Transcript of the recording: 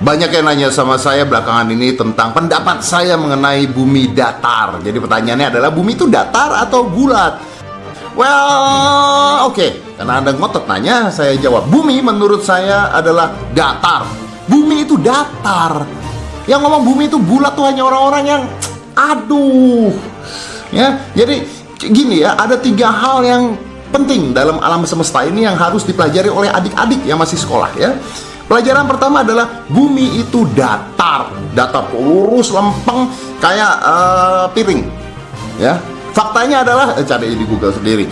Banyak yang nanya sama saya belakangan ini tentang pendapat saya mengenai bumi datar. Jadi pertanyaannya adalah bumi itu datar atau bulat? Well, oke. Karena Anda ngotot nanya, saya jawab. Bumi menurut saya adalah datar. Bumi itu datar. Yang ngomong bumi itu bulat tuh hanya orang-orang yang aduh. Ya, jadi gini ya, ada tiga hal yang penting dalam alam semesta ini yang harus dipelajari oleh adik-adik yang masih sekolah ya. Pelajaran pertama adalah bumi itu datar, datar lurus lempeng kayak uh, piring. Ya, faktanya adalah eh, cari di Google sendiri.